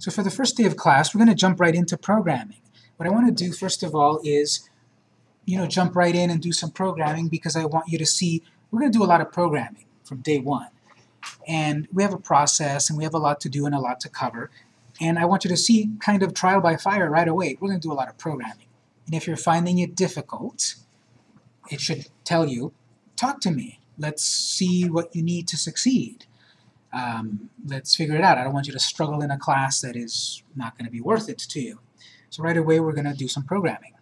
So for the first day of class, we're going to jump right into programming. What I want to do first of all is, you know, jump right in and do some programming because I want you to see we're going to do a lot of programming from day one. And we have a process and we have a lot to do and a lot to cover. And I want you to see kind of trial by fire right away. We're going to do a lot of programming. And if you're finding it difficult, it should tell you, talk to me. Let's see what you need to succeed. Um, let's figure it out. I don't want you to struggle in a class that is not going to be worth it to you. So right away we're going to do some programming.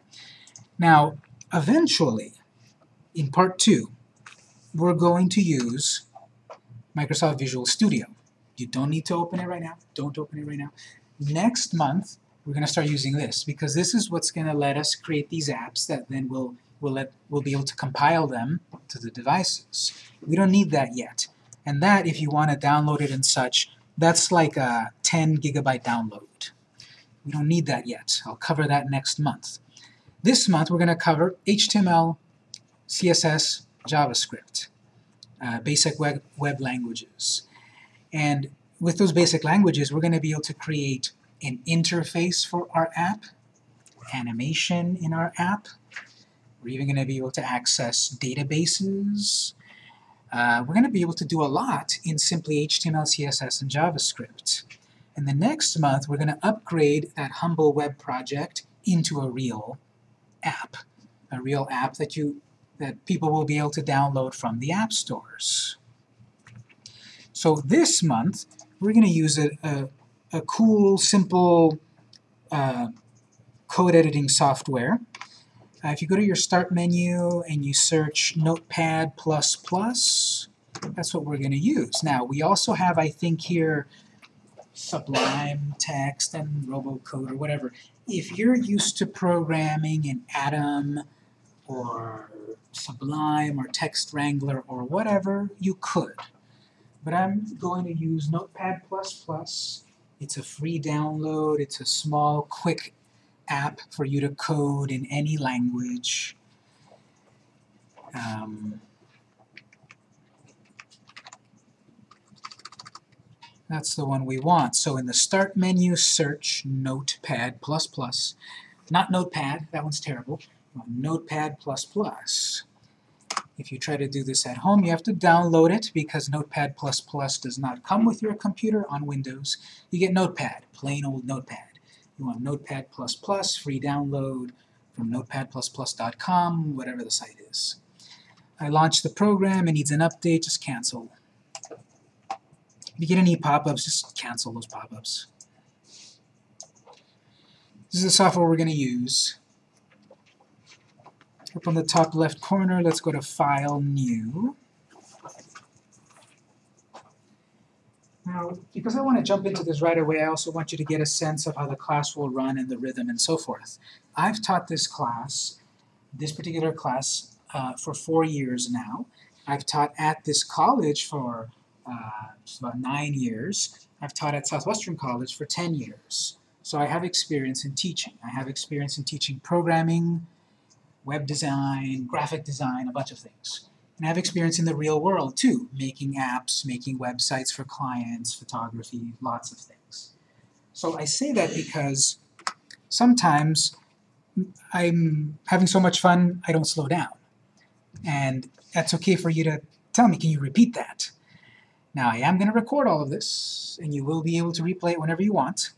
Now, eventually, in part two, we're going to use Microsoft Visual Studio. You don't need to open it right now. Don't open it right now. Next month, we're going to start using this because this is what's going to let us create these apps that then we'll, we'll, let, we'll be able to compile them to the devices. We don't need that yet. And that, if you want to download it and such, that's like a 10 gigabyte download. We don't need that yet. I'll cover that next month. This month we're going to cover HTML, CSS, JavaScript, uh, basic web, web languages. And with those basic languages, we're going to be able to create an interface for our app, animation in our app. We're even going to be able to access databases, uh, we're going to be able to do a lot in simply HTML, CSS, and JavaScript. And the next month, we're going to upgrade that humble web project into a real app, a real app that you that people will be able to download from the app stores. So this month, we're going to use a, a, a cool, simple uh, code editing software uh, if you go to your Start menu and you search Notepad++, that's what we're going to use. Now, we also have, I think, here Sublime Text and Robocode or whatever. If you're used to programming in Atom or Sublime or Text Wrangler or whatever, you could. But I'm going to use Notepad++. It's a free download. It's a small, quick app for you to code in any language. Um, that's the one we want. So in the Start menu, search Notepad++. Not Notepad, that one's terrible. Notepad++. If you try to do this at home, you have to download it because Notepad++ does not come with your computer on Windows. You get Notepad, plain old Notepad. You want Notepad++, free download from notepad++.com, whatever the site is. I launch the program, it needs an update, just cancel. If you get any pop-ups, just cancel those pop-ups. This is the software we're going to use. Up on the top left corner, let's go to File, New. Now, because I want to jump into this right away, I also want you to get a sense of how the class will run and the rhythm and so forth. I've taught this class, this particular class, uh, for four years now. I've taught at this college for uh, about nine years. I've taught at Southwestern College for 10 years. So I have experience in teaching. I have experience in teaching programming, web design, graphic design, a bunch of things. And I have experience in the real world too, making apps, making websites for clients, photography, lots of things. So I say that because sometimes I'm having so much fun I don't slow down. And that's okay for you to tell me, can you repeat that? Now I am going to record all of this, and you will be able to replay it whenever you want,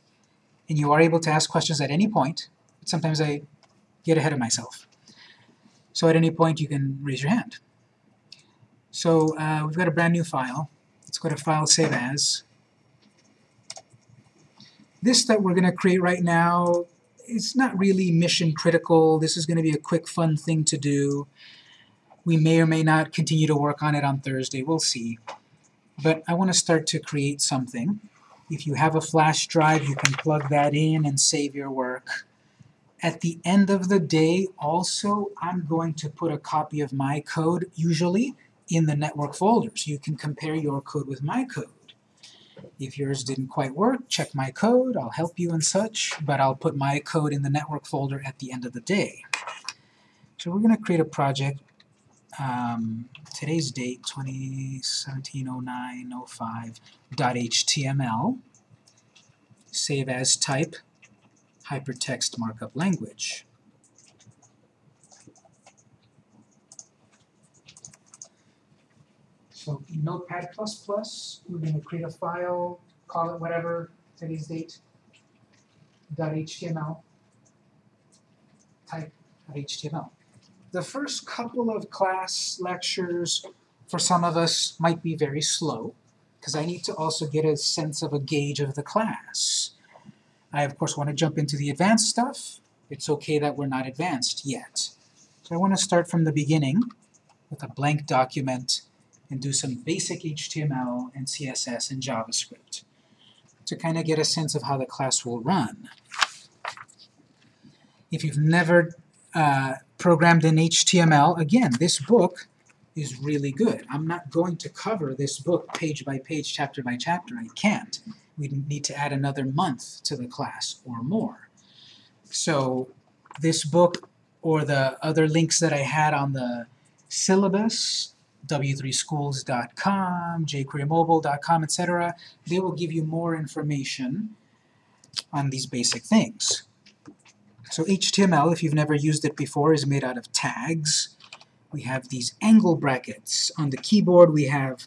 and you are able to ask questions at any point, sometimes I get ahead of myself. So at any point you can raise your hand. So uh, we've got a brand new file. Let's go to File, Save As. This that we're going to create right now is not really mission critical. This is going to be a quick, fun thing to do. We may or may not continue to work on it on Thursday. We'll see. But I want to start to create something. If you have a flash drive, you can plug that in and save your work. At the end of the day, also, I'm going to put a copy of my code, usually, in the network folders. You can compare your code with my code. If yours didn't quite work, check my code, I'll help you and such, but I'll put my code in the network folder at the end of the day. So we're going to create a project, um, today's date, 2017-09-05.html. save as type, hypertext markup language. So Notepad++, we're going to create a file, call it whatever, today's date, .html, type .html. The first couple of class lectures for some of us might be very slow, because I need to also get a sense of a gauge of the class. I, of course, want to jump into the advanced stuff. It's okay that we're not advanced yet. So I want to start from the beginning with a blank document and do some basic HTML and CSS and JavaScript to kind of get a sense of how the class will run. If you've never uh, programmed in HTML, again, this book is really good. I'm not going to cover this book page by page, chapter by chapter. I can't. We need to add another month to the class or more. So this book or the other links that I had on the syllabus, w3schools.com, jquerymobile.com, etc., they will give you more information on these basic things. So HTML, if you've never used it before, is made out of tags. We have these angle brackets. On the keyboard we have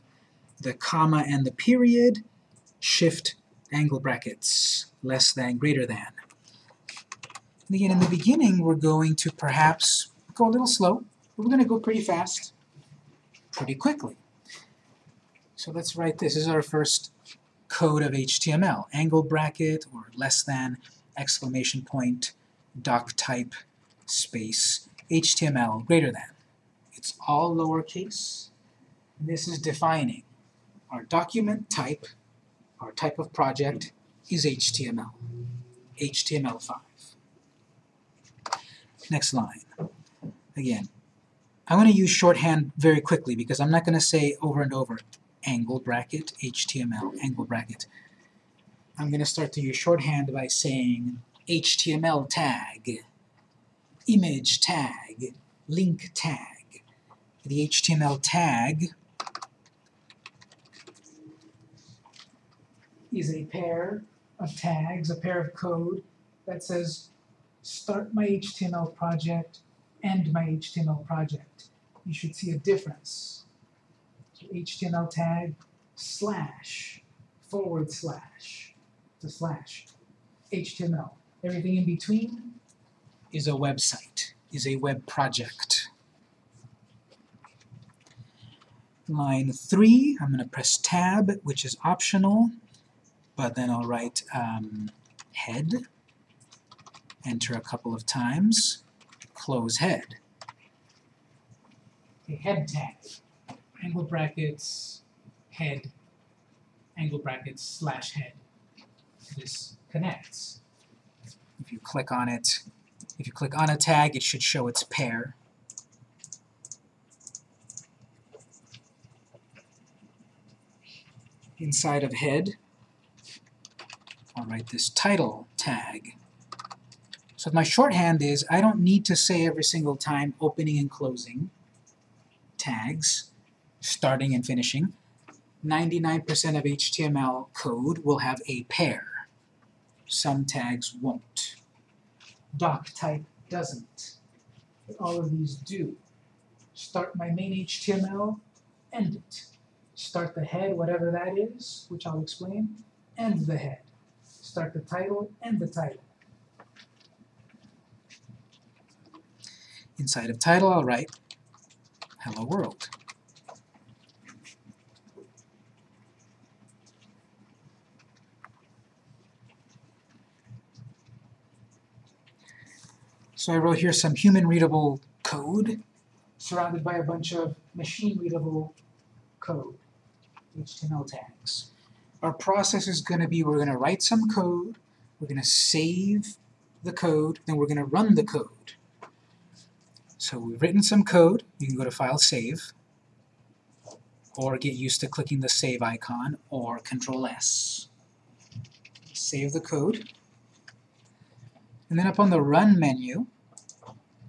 the comma and the period, shift angle brackets, less than, greater than. And again, in the beginning we're going to perhaps go a little slow, but we're going to go pretty fast, pretty quickly. So let's write this. This is our first code of HTML. Angle bracket, or less than, exclamation point, doc type space HTML greater than. It's all lowercase. This is defining our document type, our type of project is HTML, HTML5. Next line. Again, I want to use shorthand very quickly because I'm not going to say over and over angle bracket, HTML, angle bracket. I'm going to start to use shorthand by saying HTML tag, image tag, link tag. The HTML tag is a pair of tags, a pair of code that says start my HTML project, end my HTML project. You should see a difference. So HTML tag slash forward slash to slash HTML. Everything in between is a website, is a web project. Line 3, I'm going to press Tab, which is optional, but then I'll write um, head, enter a couple of times, close head. A head tag, angle brackets, head, angle brackets, slash head. This connects. If you click on it, if you click on a tag, it should show its pair. Inside of head, I'll write this title tag. So my shorthand is I don't need to say every single time opening and closing tags, starting and finishing. 99% of HTML code will have a pair. Some tags won't. Doc type doesn't. But all of these do. Start my main HTML, end it. Start the head, whatever that is, which I'll explain, end the head. Start the title, end the title. Inside of title, I'll write Hello World. So I wrote here some human-readable code surrounded by a bunch of machine-readable code, HTML tags. Our process is going to be we're going to write some code, we're going to save the code, then we're going to run the code. So we've written some code, you can go to File, Save, or get used to clicking the Save icon, or Control S. Save the code. And then up on the Run menu,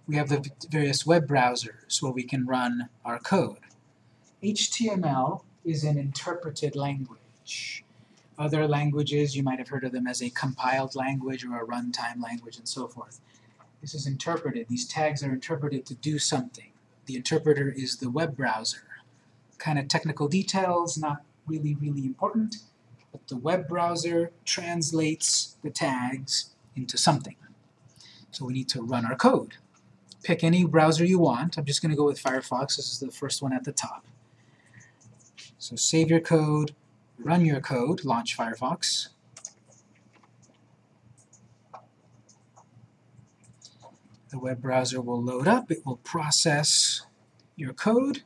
we have the various web browsers where we can run our code. HTML is an interpreted language. Other languages, you might have heard of them as a compiled language or a runtime language and so forth. This is interpreted. These tags are interpreted to do something. The interpreter is the web browser. Kind of technical details, not really, really important, but the web browser translates the tags into something. So we need to run our code. Pick any browser you want. I'm just going to go with Firefox. This is the first one at the top. So save your code, run your code, launch Firefox. The web browser will load up, it will process your code.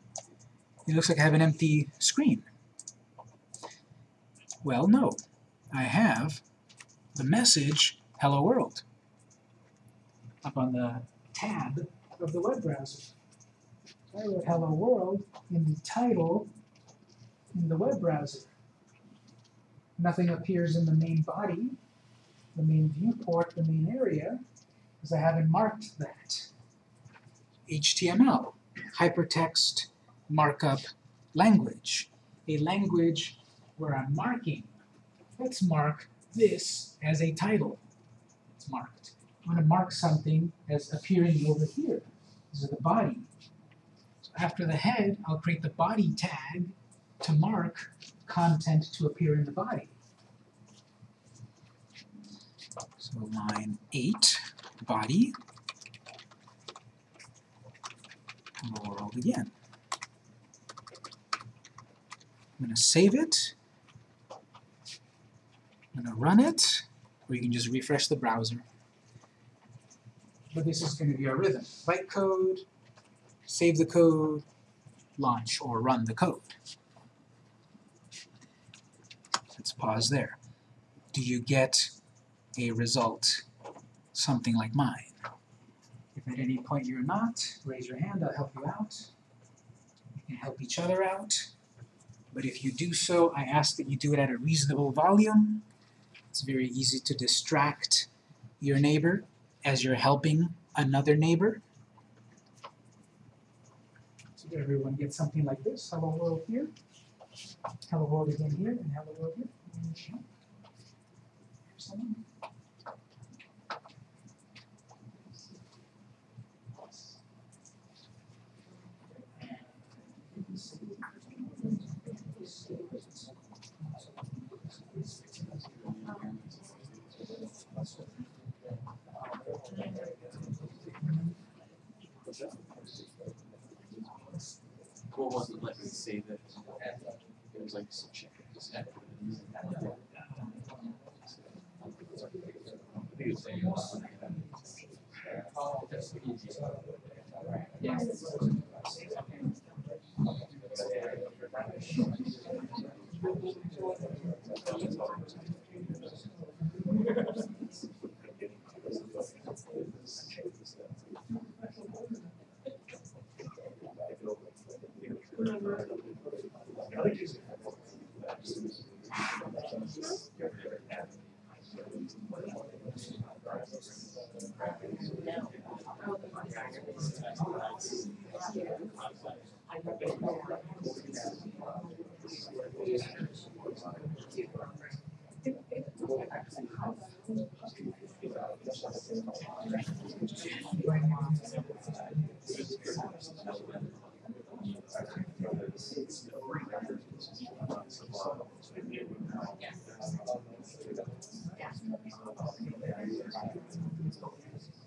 It looks like I have an empty screen. Well, no. I have the message, hello world, up on the tab of the web browser. I wrote hello world in the title in the web browser. Nothing appears in the main body, the main viewport, the main area, because I haven't marked that. HTML, hypertext markup language. A language where I'm marking. Let's mark this as a title. It's marked. I'm going to mark something as appearing over here. This is the body. So after the head, I'll create the body tag to mark content to appear in the body. So line 8, body, world again. I'm going to save it. I'm going to run it, or you can just refresh the browser. But this is going to be our rhythm. Write code, save the code, launch or run the code. Let's pause there. Do you get a result something like mine? If at any point you're not, raise your hand, I'll help you out. We can help each other out. But if you do so, I ask that you do it at a reasonable volume. It's very easy to distract your neighbor as you're helping another neighbor. So everyone gets something like this, hello world here, hello world again here, and hello world here. Someone? What was it like to save it? It was like such a.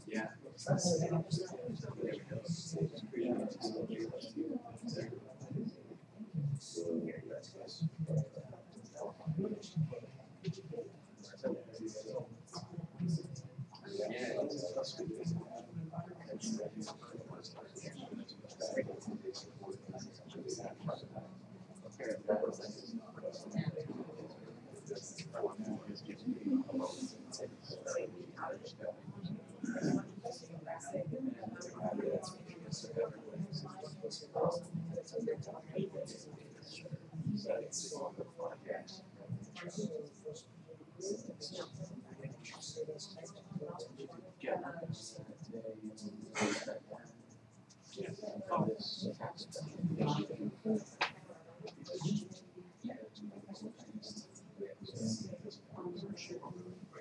Yeah.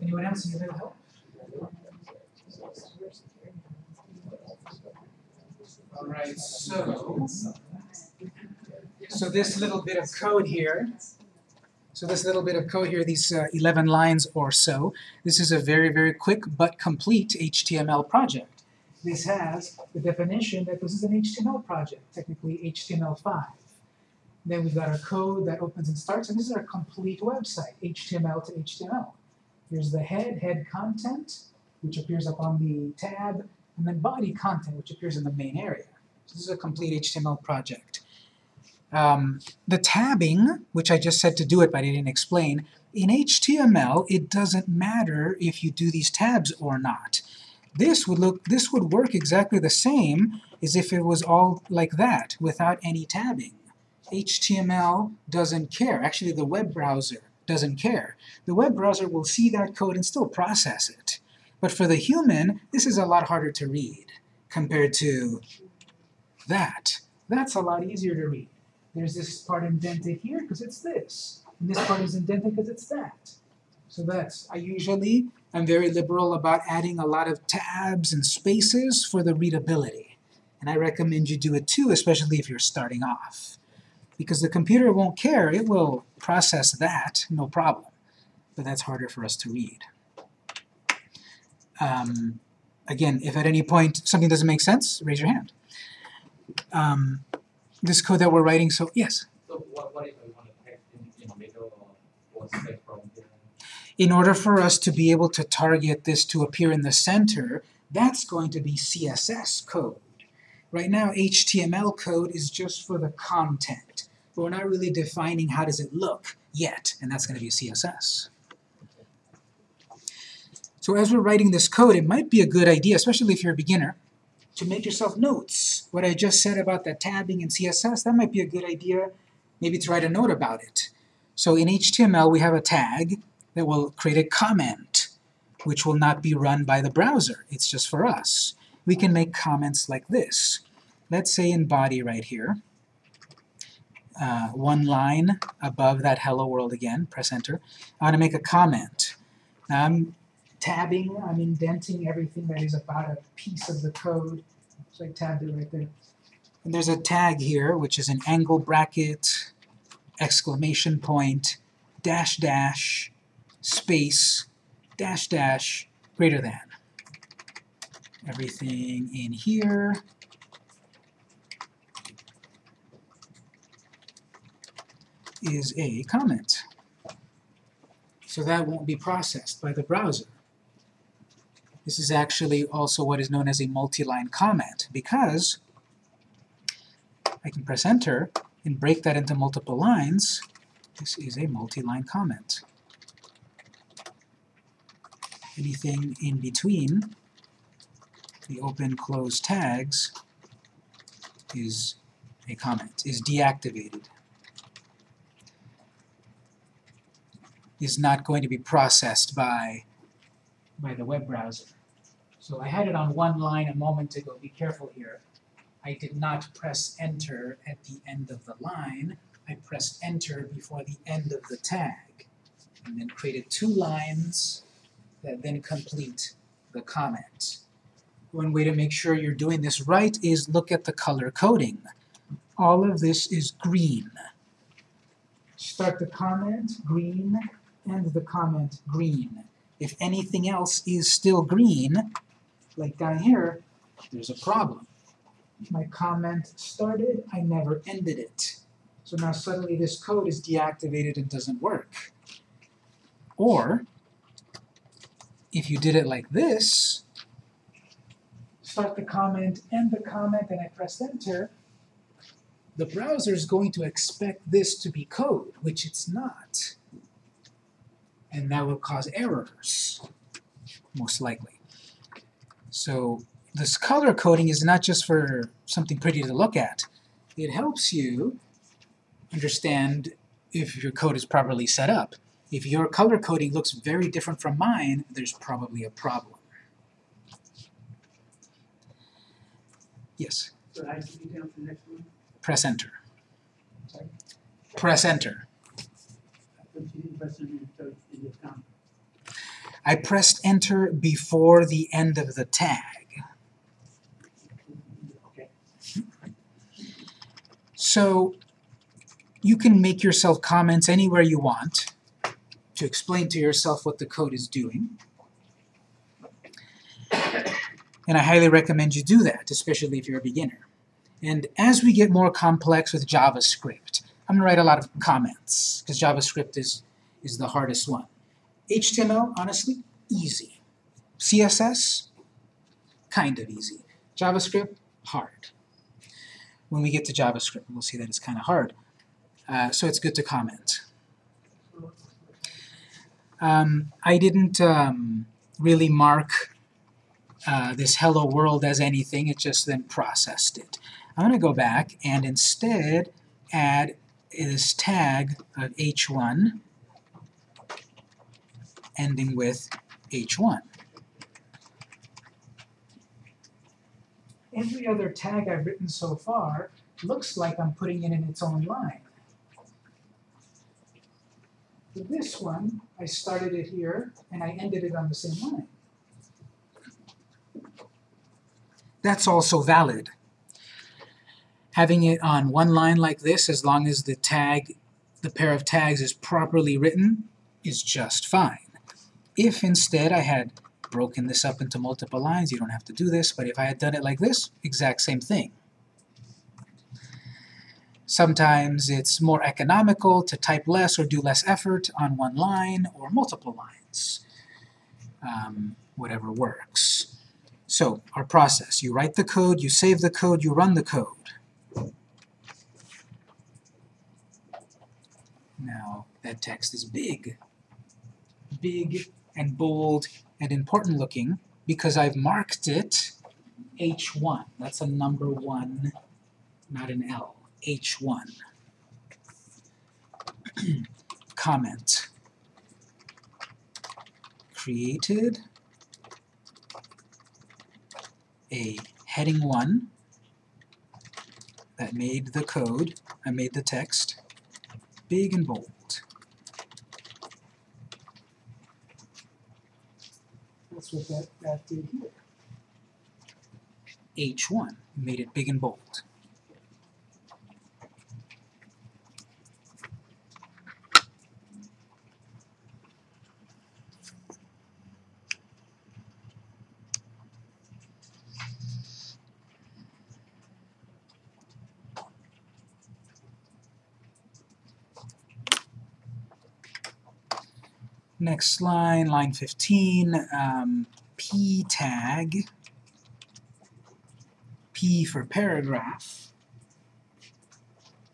Anyone else need a little help? Alright, so so this little bit of code here, so this little bit of code here, these uh, 11 lines or so, this is a very, very quick but complete HTML project. This has the definition that this is an HTML project, technically HTML5. Then we've got our code that opens and starts, and this is our complete website, HTML to HTML. Here's the head, head content, which appears up on the tab, and then body content, which appears in the main area. So this is a complete HTML project. Um, the tabbing, which I just said to do it but I didn't explain, in HTML it doesn't matter if you do these tabs or not. This would look this would work exactly the same as if it was all like that, without any tabbing. HTML doesn't care. Actually, the web browser doesn't care. The web browser will see that code and still process it. But for the human, this is a lot harder to read compared to that. That's a lot easier to read. There's this part indented here because it's this. And this part is indented because it's that. So that's, I usually am very liberal about adding a lot of tabs and spaces for the readability. And I recommend you do it too, especially if you're starting off. Because the computer won't care, it will process that, no problem. But that's harder for us to read. Um, again, if at any point something doesn't make sense, raise your hand. Um, this code that we're writing, so yes? So what, what if I want to text in, in the middle or, or select from? In order for us to be able to target this to appear in the center, that's going to be CSS code. Right now, HTML code is just for the content, but we're not really defining how does it look yet, and that's going to be CSS. So as we're writing this code, it might be a good idea, especially if you're a beginner, to make yourself notes. What I just said about the tabbing and CSS, that might be a good idea maybe to write a note about it. So in HTML we have a tag that will create a comment, which will not be run by the browser. It's just for us. We can make comments like this. Let's say in body right here, uh, one line above that hello world again, press enter. I want to make a comment. Now I'm tabbing, I'm indenting everything that is about a piece of the code. So I tabbed it right there. And there's a tag here, which is an angle bracket, exclamation point, dash dash, space, dash dash, greater than. Everything in here is a comment. So that won't be processed by the browser. This is actually also what is known as a multi-line comment, because I can press enter and break that into multiple lines. This is a multi-line comment. Anything in between the open-close tags is a comment, is deactivated. is not going to be processed by, by the web browser. So I had it on one line a moment ago, be careful here. I did not press enter at the end of the line, I pressed enter before the end of the tag, and then created two lines that then complete the comment. One way to make sure you're doing this right is look at the color coding. All of this is green start the comment green, end the comment green. If anything else is still green, like down here, there's a problem. My comment started, I never ended it. So now suddenly this code is deactivated and doesn't work. Or, if you did it like this, start the comment, end the comment, and I press enter, the browser is going to expect this to be code, which it's not. And that will cause errors, most likely. So this color coding is not just for something pretty to look at. It helps you understand if your code is properly set up. If your color coding looks very different from mine, there's probably a problem. Yes? So I should be down to the next one? Press enter. Sorry? Press enter. I thought you didn't press it I pressed enter before the end of the tag. So you can make yourself comments anywhere you want to explain to yourself what the code is doing. And I highly recommend you do that, especially if you're a beginner. And as we get more complex with JavaScript, I'm going to write a lot of comments, because JavaScript is, is the hardest one. HTML, honestly, easy. CSS, kind of easy. JavaScript, hard. When we get to JavaScript, we'll see that it's kind of hard. Uh, so it's good to comment. Um, I didn't um, really mark uh, this hello world as anything, it just then processed it. I'm going to go back and instead add this tag of h1 ending with h1. Every other tag I've written so far looks like I'm putting it in its own line. But this one, I started it here, and I ended it on the same line. That's also valid. Having it on one line like this, as long as the tag, the pair of tags is properly written, is just fine. If instead I had broken this up into multiple lines, you don't have to do this, but if I had done it like this, exact same thing. Sometimes it's more economical to type less or do less effort on one line or multiple lines. Um, whatever works. So, our process. You write the code, you save the code, you run the code. Now, that text is big. Big and bold and important looking because I've marked it H1. That's a number 1, not an L. H1. Comment. Created a heading 1 that made the code, I made the text, big and bold. That's what that, that did here. H1, made it big and bold. Next line, line 15, um, p tag, p for paragraph.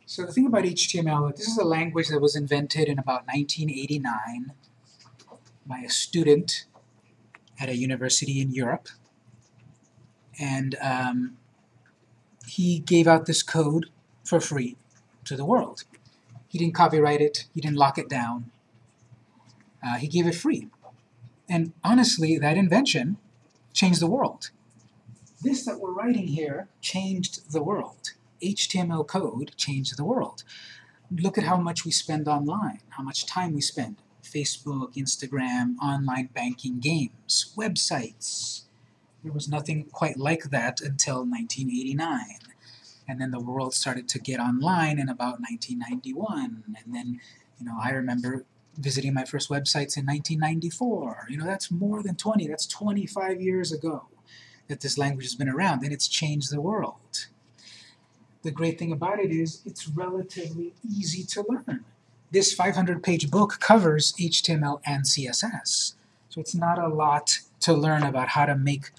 So the thing about HTML, this is a language that was invented in about 1989 by a student at a university in Europe. And um, he gave out this code for free to the world. He didn't copyright it, he didn't lock it down, uh, he gave it free. And honestly, that invention changed the world. This that we're writing here changed the world. HTML code changed the world. Look at how much we spend online, how much time we spend. Facebook, Instagram, online banking, games, websites. There was nothing quite like that until 1989. And then the world started to get online in about 1991. And then You know, I remember visiting my first websites in 1994. You know, that's more than 20, that's 25 years ago that this language has been around, and it's changed the world. The great thing about it is it's relatively easy to learn. This 500-page book covers HTML and CSS, so it's not a lot to learn about how to make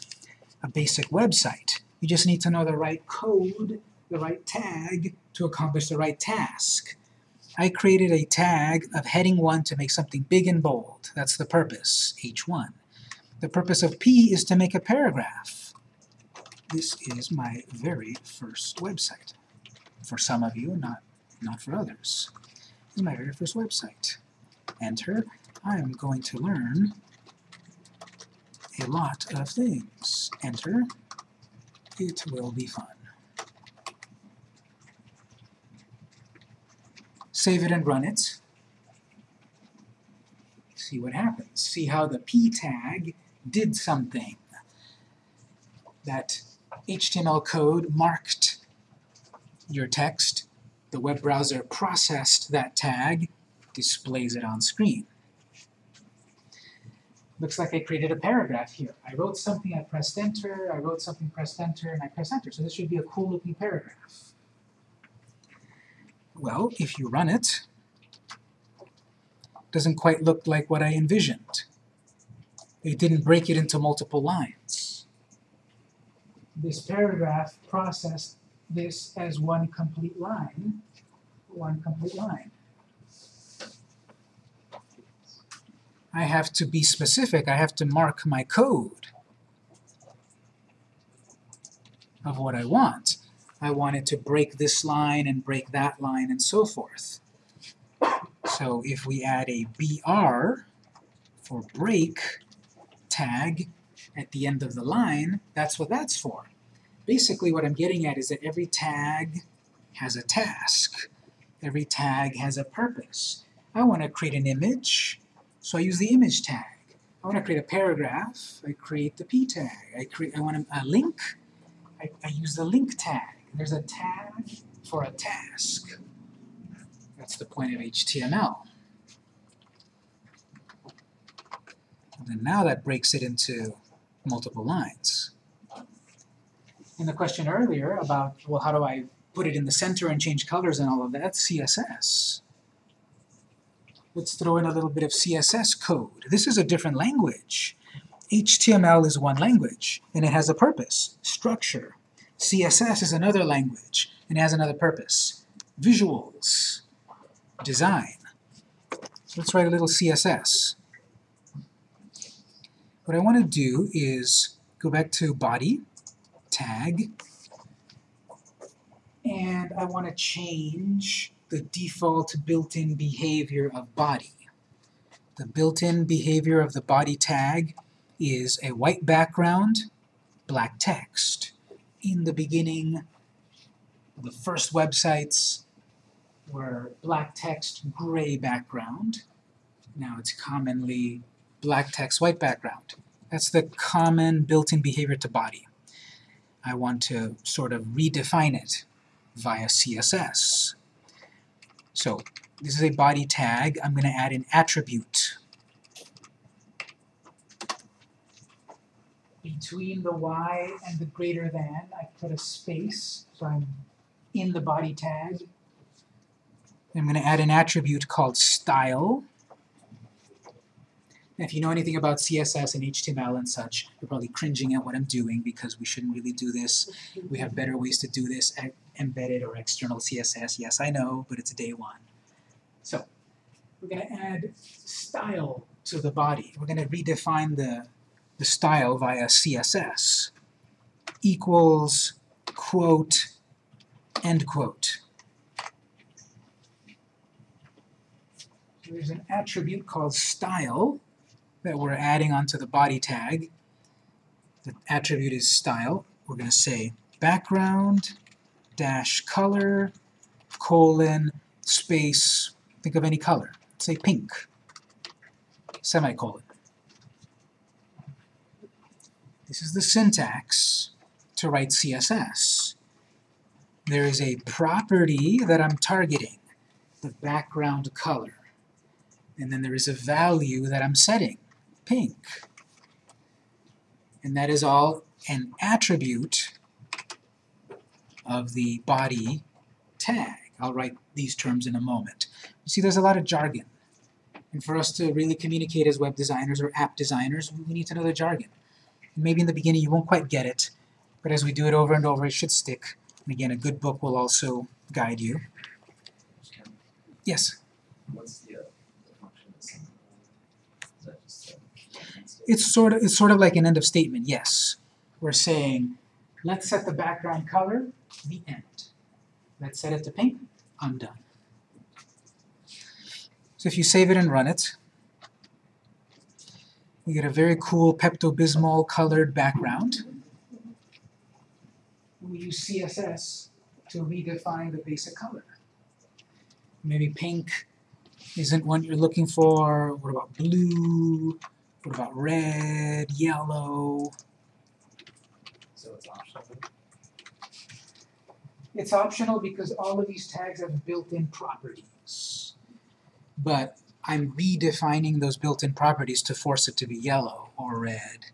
a basic website. You just need to know the right code, the right tag to accomplish the right task. I created a tag of heading 1 to make something big and bold. That's the purpose, H1. The purpose of P is to make a paragraph. This is my very first website. For some of you, not, not for others. This is my very first website. Enter. I am going to learn a lot of things. Enter. It will be fun. Save it and run it. See what happens. See how the p tag did something. That HTML code marked your text. The web browser processed that tag, displays it on screen. Looks like I created a paragraph here. I wrote something, I pressed enter, I wrote something, pressed enter, and I pressed enter. So this should be a cool looking paragraph. Well, if you run it, it doesn't quite look like what I envisioned. It didn't break it into multiple lines. This paragraph processed this as one complete line, one complete line. I have to be specific, I have to mark my code of what I want. I want it to break this line and break that line and so forth. So if we add a BR for break tag at the end of the line, that's what that's for. Basically what I'm getting at is that every tag has a task. Every tag has a purpose. I want to create an image, so I use the image tag. I want to create a paragraph, I create the p tag. I create I want a, a link, I, I use the link tag. There's a tag for a task. That's the point of HTML. And now that breaks it into multiple lines. In the question earlier about, well, how do I put it in the center and change colors and all of that, CSS. Let's throw in a little bit of CSS code. This is a different language. HTML is one language, and it has a purpose, structure. CSS is another language, and has another purpose, visuals, design. So let's write a little CSS. What I want to do is go back to body, tag, and I want to change the default built-in behavior of body. The built-in behavior of the body tag is a white background, black text. In the beginning, the first websites were black text, gray background. Now it's commonly black text, white background. That's the common built-in behavior to body. I want to sort of redefine it via CSS. So this is a body tag. I'm going to add an attribute. Between the y and the greater than, I put a space, so I'm in the body tag. I'm going to add an attribute called style. And if you know anything about CSS and HTML and such, you're probably cringing at what I'm doing because we shouldn't really do this. We have better ways to do this, embedded or external CSS. Yes, I know, but it's day one. So we're going to add style to the body. We're going to redefine the, the style via CSS. Equals, quote, end quote. So there's an attribute called style that we're adding onto the body tag. The attribute is style. We're going to say background dash color colon space, think of any color. Say pink, semicolon. This is the syntax to write CSS. There is a property that I'm targeting, the background color. And then there is a value that I'm setting, pink. And that is all an attribute of the body tag. I'll write these terms in a moment. You see, there's a lot of jargon. And for us to really communicate as web designers or app designers, we need to know the jargon. And maybe in the beginning you won't quite get it, but as we do it over and over, it should stick. And again, a good book will also guide you. Yes? What's the, uh, the function of? Is that just, uh, It's sort of it's sort of like an end of statement, yes. We're saying, let's set the background color, the end. Let's set it to pink, I'm done. So if you save it and run it, we get a very cool Pepto-Bismol colored background. We use CSS to redefine the basic color. Maybe pink isn't what you're looking for. What about blue? What about red, yellow? so it's optional. It's optional because all of these tags have built-in properties. But I'm redefining those built-in properties to force it to be yellow or red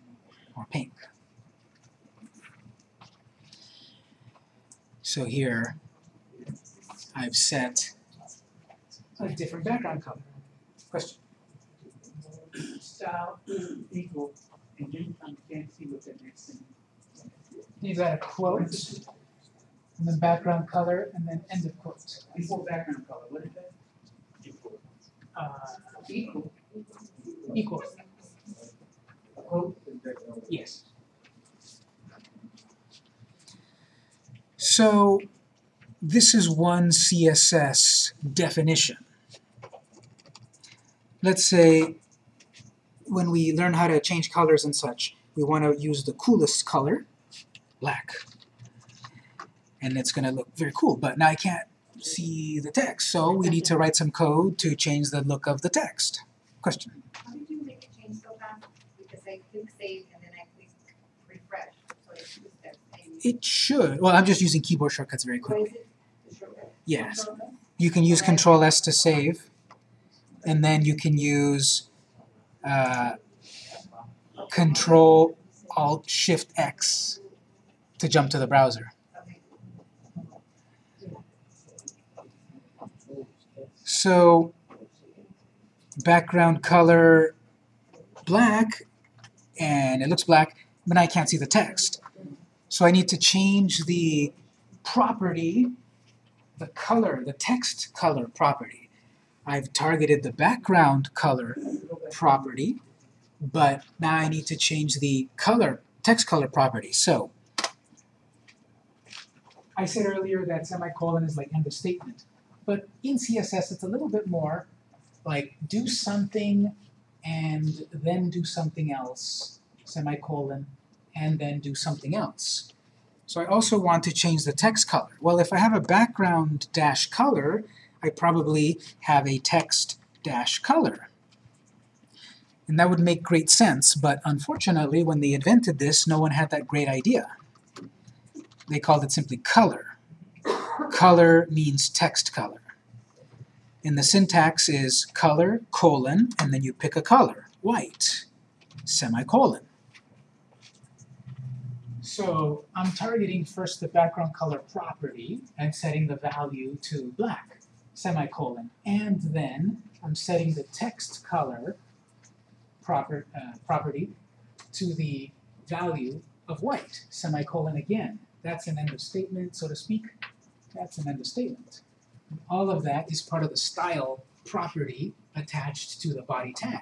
or pink. So here, I've set a different background color. Question? Style equal, and then I can't see what the next thing. You've got a quote, and then background color, and then end of quote. Equal background color, what is that? Uh, Equal. equal. Yes. So this is one CSS definition. Let's say when we learn how to change colors and such, we want to use the coolest color, black. And it's going to look very cool, but now I can't see the text, so we need to write some code to change the look of the text. Question? How did you make it change so fast? Because I click save and then I click refresh, so steps. And It should, well, I'm just using keyboard shortcuts very quickly. is it? The shortcut? Yes. You can use Control S to save, and then you can use uh, Control Alt Shift X to jump to the browser. So background color black, and it looks black, but I can't see the text. So I need to change the property, the color, the text color property. I've targeted the background color property, but now I need to change the color, text color property. So I said earlier that semicolon is like end of statement. But in CSS, it's a little bit more like do something and then do something else, semicolon, and then do something else. So I also want to change the text color. Well, if I have a background dash color, I probably have a text dash color. And that would make great sense, but unfortunately, when they invented this, no one had that great idea. They called it simply color. Color means text color. And the syntax is color, colon, and then you pick a color, white, semicolon. So I'm targeting first the background color property and setting the value to black, semicolon. And then I'm setting the text color proper, uh, property to the value of white, semicolon again. That's an end of statement, so to speak. That's an of statement. All of that is part of the style property attached to the body tag.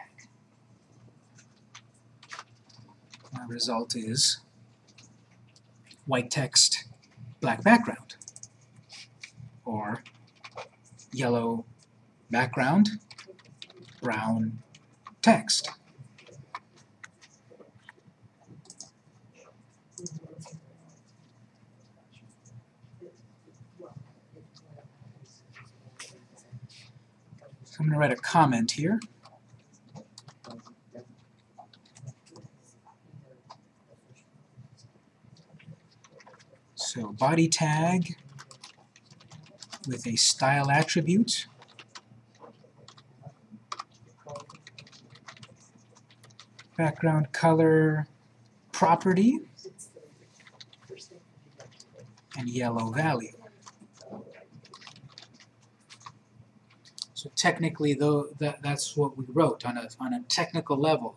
My result is white text, black background. Or yellow background, brown text. I'm going to write a comment here. So body tag with a style attribute background color property, and yellow value. So technically, though, that, that's what we wrote on a, on a technical level.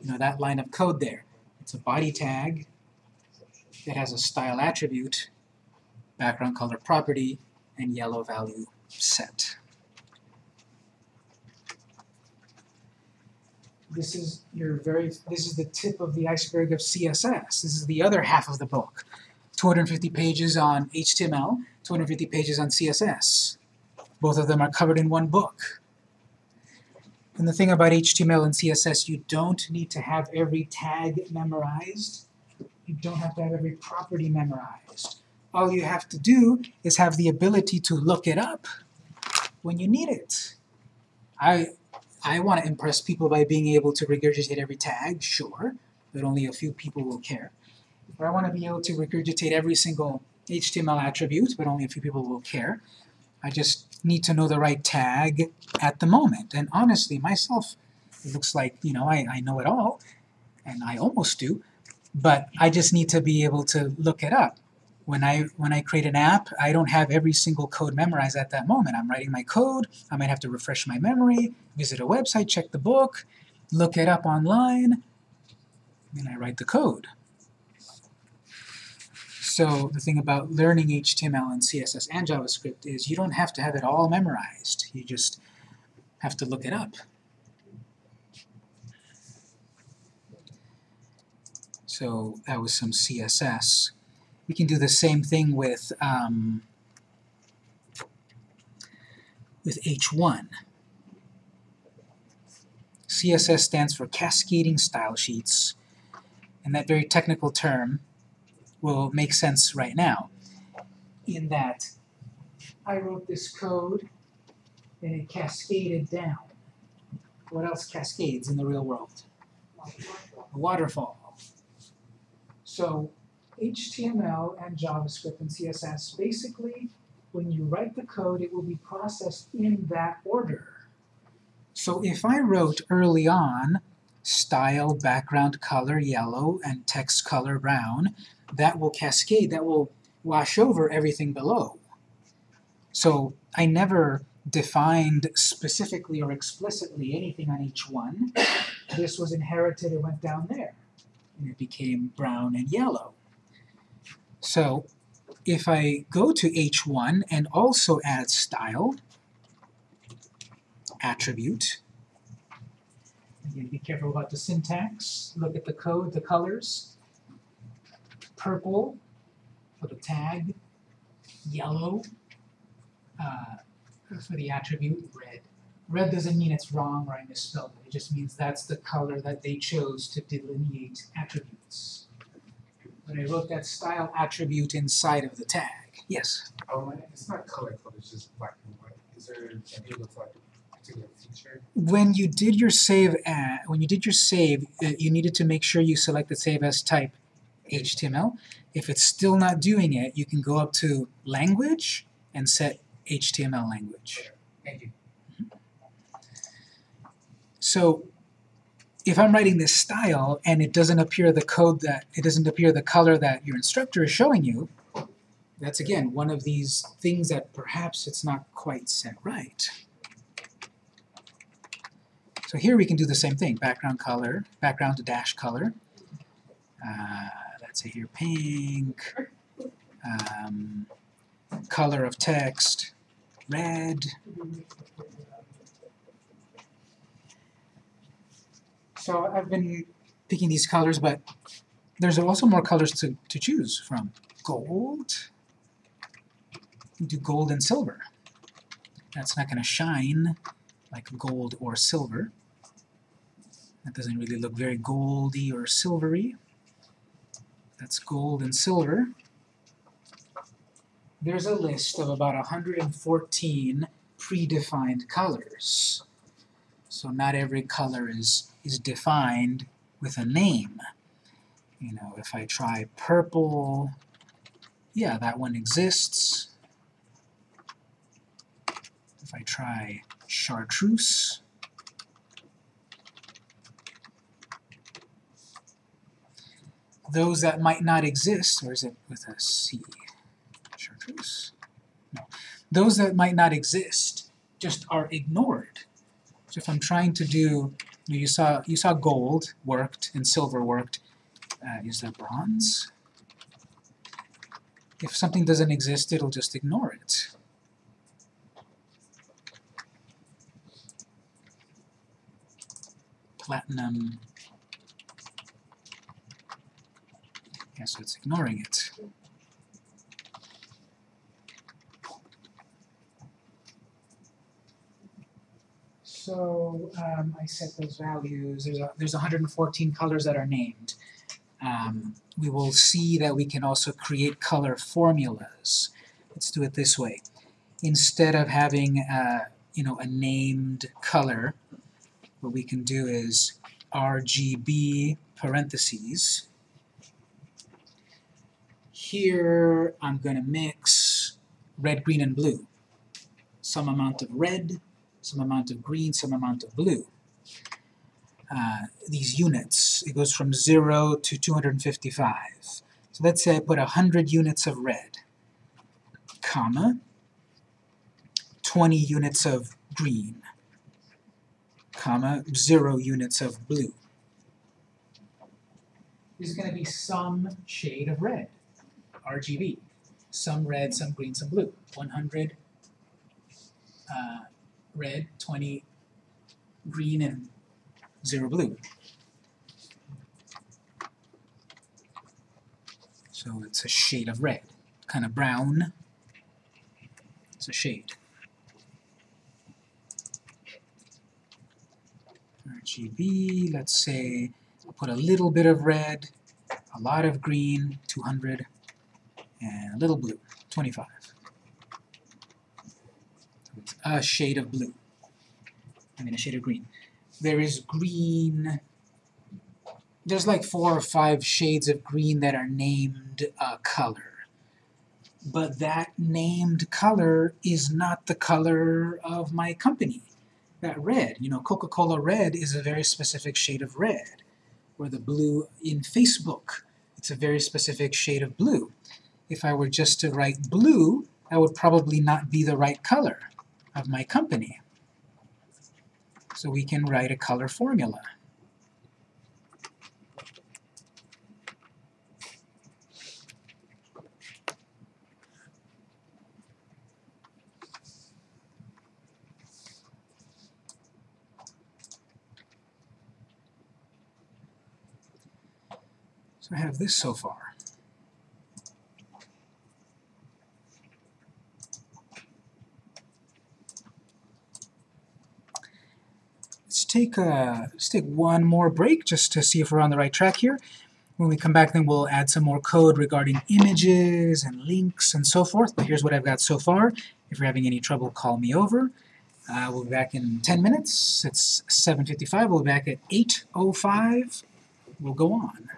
You know, that line of code there. It's a body tag that has a style attribute, background color property, and yellow value set. This is your very, this is the tip of the iceberg of CSS. This is the other half of the book. 250 pages on HTML, 250 pages on CSS. Both of them are covered in one book. And the thing about HTML and CSS, you don't need to have every tag memorized. You don't have to have every property memorized. All you have to do is have the ability to look it up when you need it. I, I want to impress people by being able to regurgitate every tag, sure, but only a few people will care. Or I want to be able to regurgitate every single HTML attribute, but only a few people will care. I just need to know the right tag at the moment. And honestly, myself, it looks like, you know, I, I know it all, and I almost do, but I just need to be able to look it up. When I, when I create an app, I don't have every single code memorized at that moment. I'm writing my code, I might have to refresh my memory, visit a website, check the book, look it up online, and I write the code. So the thing about learning HTML and CSS and JavaScript is you don't have to have it all memorized. You just have to look it up. So that was some CSS. We can do the same thing with um, with H1. CSS stands for Cascading Style Sheets, and that very technical term will make sense right now, in that I wrote this code and it cascaded down. What else cascades in the real world? A waterfall. So HTML and JavaScript and CSS, basically, when you write the code, it will be processed in that order. So if I wrote early on style background color yellow and text color brown, that will cascade, that will wash over everything below. So I never defined specifically or explicitly anything on each one. This was inherited, it went down there, and it became brown and yellow. So if I go to H1 and also add style, attribute, again, be careful about the syntax, look at the code, the colors, purple for the tag, yellow uh, for the attribute, red. Red doesn't mean it's wrong or I misspelled it, it just means that's the color that they chose to delineate attributes. But I wrote that style attribute inside of the tag. Yes? Oh, it's not color code, it's just black and white. Is there a particular feature? When you did your save at, when you did your save, uh, you needed to make sure you selected save as type HTML. If it's still not doing it, you can go up to language and set HTML language. Thank you. So if I'm writing this style and it doesn't appear the code that, it doesn't appear the color that your instructor is showing you, that's again one of these things that perhaps it's not quite set right. So here we can do the same thing, background color, background to dash color. Uh, let's say here pink, um, color of text, red. So I've been picking these colors, but there's also more colors to, to choose from. Gold, do gold and silver. That's not going to shine like gold or silver. That doesn't really look very goldy or silvery. That's gold and silver. There's a list of about 114 predefined colors. So not every color is, is defined with a name. You know, if I try purple, yeah, that one exists. If I try chartreuse, those that might not exist, or is it with a C? Chartreuse? No. Those that might not exist just are ignored. So if I'm trying to do, you, saw you saw gold worked and silver worked. Uh, is that bronze? If something doesn't exist, it'll just ignore it. Platinum. So it's ignoring it. So um, I set those values. There's a, there's 114 colors that are named. Um, we will see that we can also create color formulas. Let's do it this way. Instead of having uh, you know a named color, what we can do is RGB parentheses. Here I'm going to mix red, green, and blue. Some amount of red, some amount of green, some amount of blue. Uh, these units, it goes from 0 to 255. So let's say I put 100 units of red, comma, 20 units of green, comma, 0 units of blue. There's going to be some shade of red, RGB. Some red, some green, some blue. 100 uh, red, 20 green, and 0 blue. So it's a shade of red, kind of brown. It's a shade. RGB, let's say, I'll put a little bit of red, a lot of green, 200, and a little blue, 25. So it's a shade of blue. I mean a shade of green. There is green, there's like four or five shades of green that are named a color. But that named color is not the color of my company. That red, you know, Coca-Cola red is a very specific shade of red. Or the blue in Facebook, it's a very specific shade of blue. If I were just to write blue, that would probably not be the right color of my company. So we can write a color formula. So I have this so far. Let's take a, let's take one more break just to see if we're on the right track here. When we come back then we'll add some more code regarding images and links and so forth, but here's what I've got so far. If you're having any trouble, call me over. Uh, we'll be back in 10 minutes. It's 7.55. We'll be back at 8.05. We'll go on.